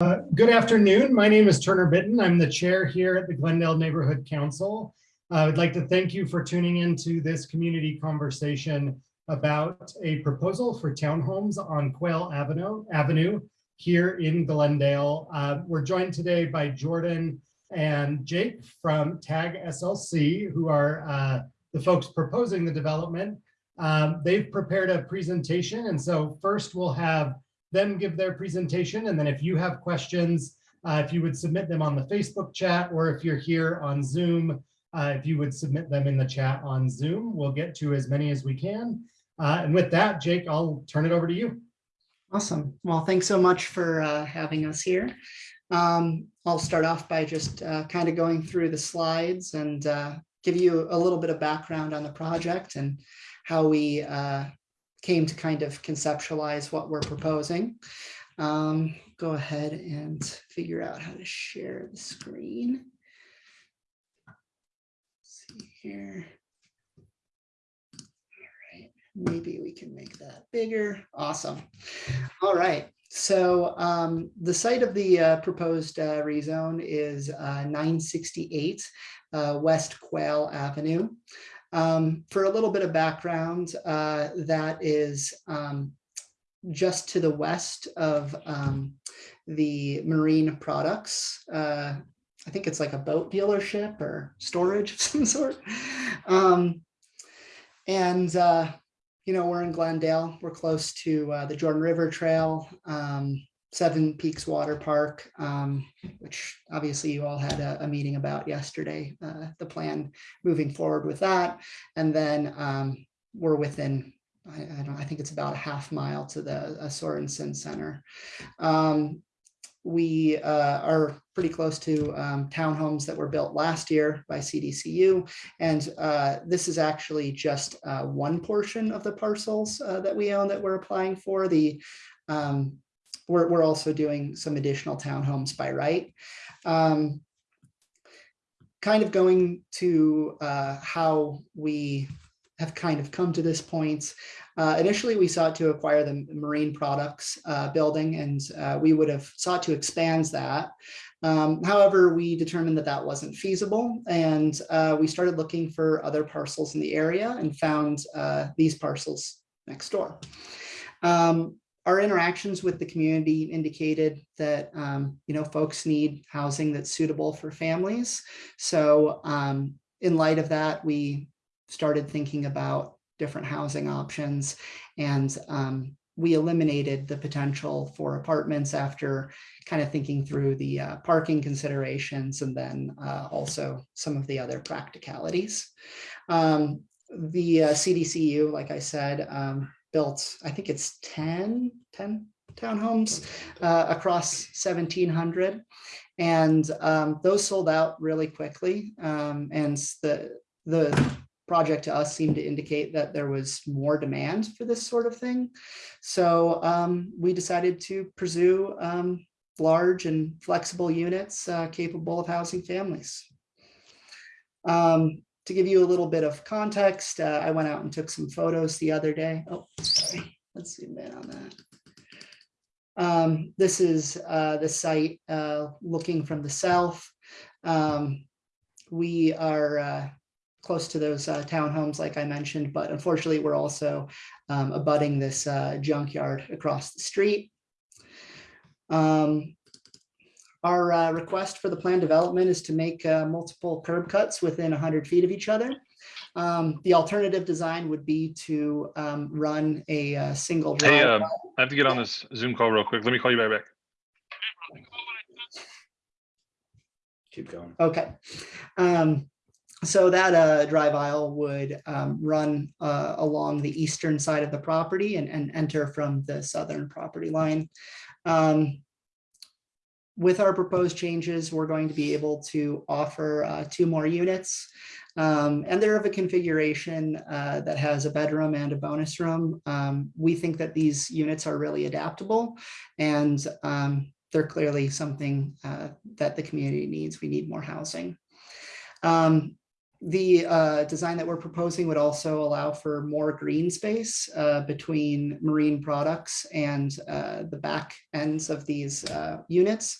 Uh, Good afternoon. My name is Turner Bitton. I'm the chair here at the Glendale Neighborhood Council. I would like to thank you for tuning into this community conversation about a proposal for townhomes on Quail Avenue, Avenue here in Glendale. Uh, We're joined today by Jordan and Jake from TAG SLC, who are uh, the folks proposing the development. Um, They've prepared a presentation, and so first we'll have them give their presentation, and then if you have questions, uh, if you would submit them on the Facebook chat, or if you're here on Zoom, uh, if you would submit them in the chat on Zoom, we'll get to as many as we can. Uh, and with that, Jake, I'll turn it over to you. Awesome. Well, thanks so much for uh, having us here. Um, I'll start off by just uh, kind of going through the slides and uh, give you a little bit of background on the project and how we came to kind of conceptualize what we're proposing. Um, go ahead and figure out how to share the screen. Let's see here. All right, maybe we can make that bigger. Awesome. All right. So um, the site of the uh, proposed uh, rezone is uh, 968 uh, West Quail Avenue. Um, for a little bit of background, uh, that is um, just to the west of um, the marine products. Uh, I think it's like a boat dealership or storage of some sort. Um, and, uh, you know, we're in Glendale. We're close to uh, the Jordan River Trail, um, Seven Peaks Water Park, um, which obviously you all had a, a meeting about yesterday, uh, the plan moving forward with that. And then um, we're within, I, I don't, I think it's about a half mile to the uh, Sorensen Center. Um, we uh, are pretty close to um, townhomes that were built last year by CDCU. And uh, this is actually just uh, one portion of the parcels uh, that we own that we're applying for. The um, we're, we're also doing some additional townhomes by right. Um, kind of going to uh, how we have kind of come to this point. Uh, initially, we sought to acquire the marine products uh, building and uh, we would have sought to expand that. Um, however, we determined that that wasn't feasible and uh, we started looking for other parcels in the area and found uh, these parcels next door. Um, our interactions with the community indicated that um, you know folks need housing that's suitable for families. So um, in light of that, we started thinking about different housing options and um, we eliminated the potential for apartments after kind of thinking through the uh, parking considerations and then uh, also some of the other practicalities. Um, the uh, CDCU, like I said, um, built, I think it's 10, 10 townhomes uh, across 1700. And um, those sold out really quickly. Um, and the, the project to us seemed to indicate that there was more demand for this sort of thing. So um, we decided to pursue um, large and flexible units uh, capable of housing families. Um, to give you a little bit of context, uh, I went out and took some photos the other day. Oh, sorry. Let's zoom in on that. Um, this is uh, the site uh, looking from the south. Um, we are uh, close to those uh, townhomes, like I mentioned, but unfortunately, we're also um, abutting this uh, junkyard across the street. Um, our uh, request for the plan development is to make uh, multiple curb cuts within 100 feet of each other. Um, the alternative design would be to um, run a, uh single Hey, drive. um, I have to get on this Zoom call real quick. Let me call you right back. Keep going. Okay. Um, so that uh, drive aisle would um, run uh, along the eastern side of the property and, and enter from the southern property line. Um, with our proposed changes, we're going to be able to offer uh, two more units. Um, and they're of a configuration uh, that has a bedroom and a bonus room. Um, we think that these units are really adaptable and um, they're clearly something uh, that the community needs. We need more housing. The uh, design that we're proposing would also allow for more green space uh, between marine products and uh, the back ends of these uh, units.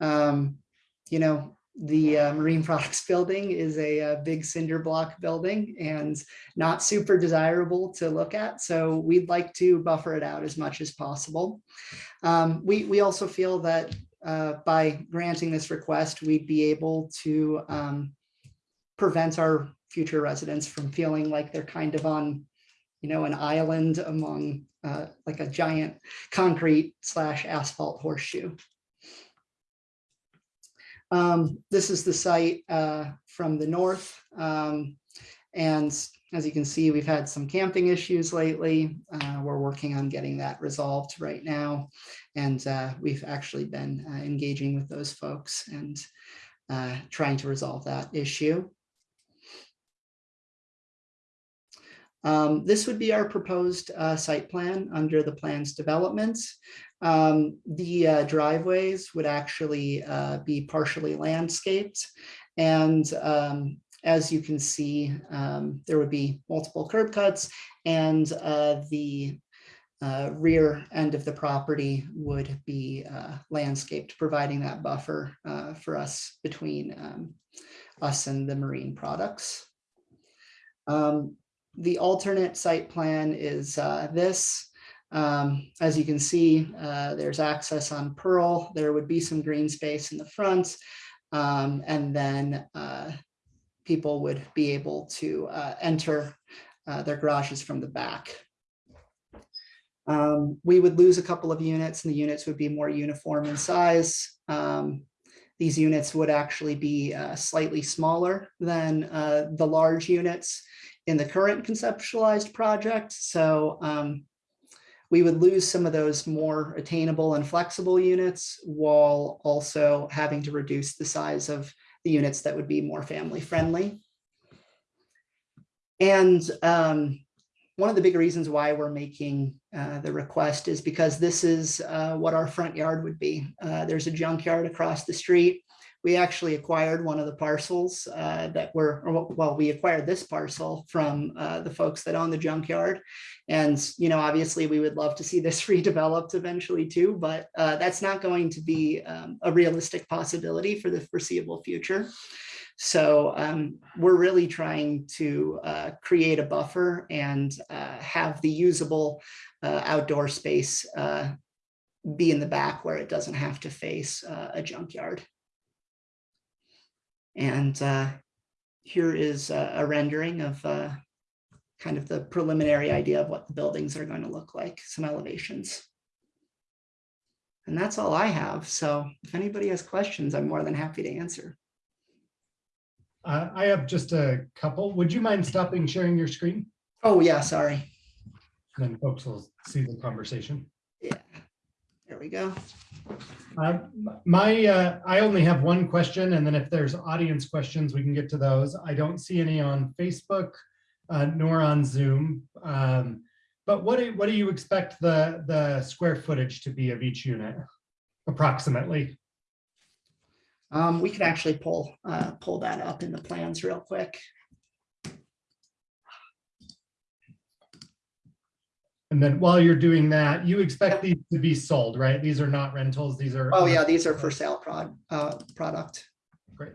Um, You know, the uh, marine products building is a, uh big cinder block building and not super desirable to look at. So we'd like to buffer it out as much as possible. Um, we, we also feel that by granting this request, we'd be able to um, prevent our future residents from feeling like they're kind of on, you know, an island among uh, like a giant concrete slash asphalt horseshoe. Um, this is the site uh, from the north. Um, and as you can see, we've had some camping issues lately. Uh, we're working on getting that resolved right now. And uh, we've actually been uh, engaging with those folks and uh, trying to resolve that issue. Um, this would be our proposed uh, site plan under the plans developments. Um, the uh, driveways would actually uh, be partially landscaped. And um, as you can see, um, there would be multiple curb cuts and uh, the uh, rear end of the property would be uh, landscaped, providing that buffer for us between um, us and the marine products. Um, the alternate site plan is uh, this. Um, As you can see, uh, there's access on Pearl. There would be some green space in the front. um, And then uh, people would be able to uh, enter uh, their garages from the back. Um, We would lose a couple of units and the units would be more uniform in size. Um, These units would actually be uh, slightly smaller than the large units in the current conceptualized project. So um, we would lose some of those more attainable and flexible units while also having to reduce the size of the units that would be more family friendly. And um, one of the big reasons why we're making uh, the request is because this is uh, what our front yard would be. Uh, there's a junkyard across the street. We actually acquired one of the parcels uh, that were, well, we acquired this parcel from uh, the folks that own the junkyard. And, you know, obviously we would love to see this redeveloped eventually too, but uh, that's not going to be um, a realistic possibility for the foreseeable future. So um, we're really trying to uh, create a buffer and uh, have the usable uh, outdoor space uh, be in the back where it doesn't have to face uh, a junkyard. And uh, here is a a rendering of uh, kind of the preliminary idea of what the buildings are going to look like, some elevations. And that's all I have. So if anybody has questions, I'm more than happy to answer. Uh, I have just a couple. Would you mind stopping sharing your screen? Oh, yeah, sorry. Then folks will see the conversation. Yeah, we go. Uh, My, uh, I only have one question, and then if there's audience questions, we can get to those. I don't see any on Facebook uh, nor on Zoom. Um, But what do, what do you expect the, the square footage to be of each unit approximately? Um, we could actually pull, uh, pull that up in the plans real quick. And then while you're doing that, you expect these to be sold, right? These are not rentals, these are. Oh, yeah, these are for sale prod, uh, product. Great.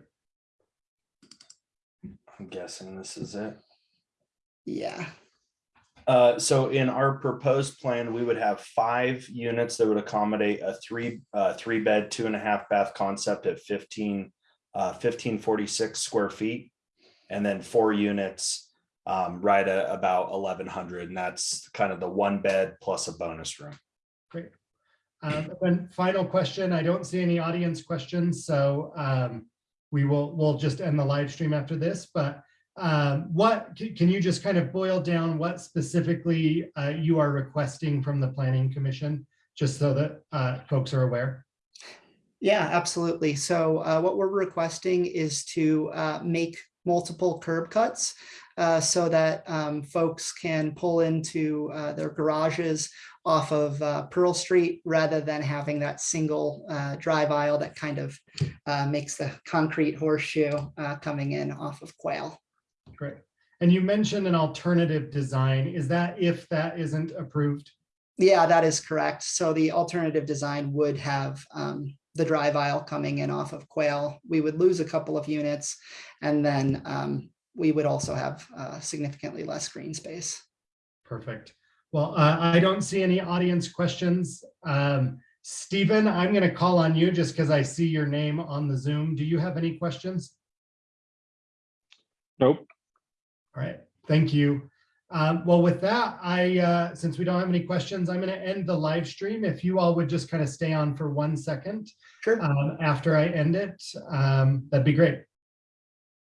I'm guessing this is it. Yeah, Uh, so in our proposed plan, we would have five units that would accommodate a three, uh, three bed, two and a half bath concept at fifteen, uh, fifteen forty-six square feet. And then four units, um, right at about eleven hundred, and that's kind of the one bed plus a bonus room. Great. Um, Then final question, I don't see any audience questions, so um, we will, we'll just end the live stream after this, but um, what, can can you just kind of boil down what specifically uh, you are requesting from the planning commission? Just so that uh, folks are aware. yeah, absolutely. So, uh, what we're requesting is to, uh, make multiple curb cuts. Uh, so that, um, folks can pull into, uh, their garages off of, uh, Pearl Street rather than having that single, uh, drive aisle that kind of, uh, makes the concrete horseshoe, uh, coming in off of Quail. great. And you mentioned an alternative design. Is that if that isn't approved? Yeah, that is correct. So the alternative design would have um, the drive aisle coming in off of Quail. We would lose a couple of units and then um, we would also have uh, significantly less green space. Perfect. Well, uh, I don't see any audience questions. Um, Stephen, I'm going to call on you just because I see your name on the Zoom. Do you have any questions? Nope. All right, thank you. Um, well, with that, I, uh, since we don't have any questions, I'm going to end the live stream. If you all would just kind of stay on for one second Sure. um, after I end it, um, that'd be great.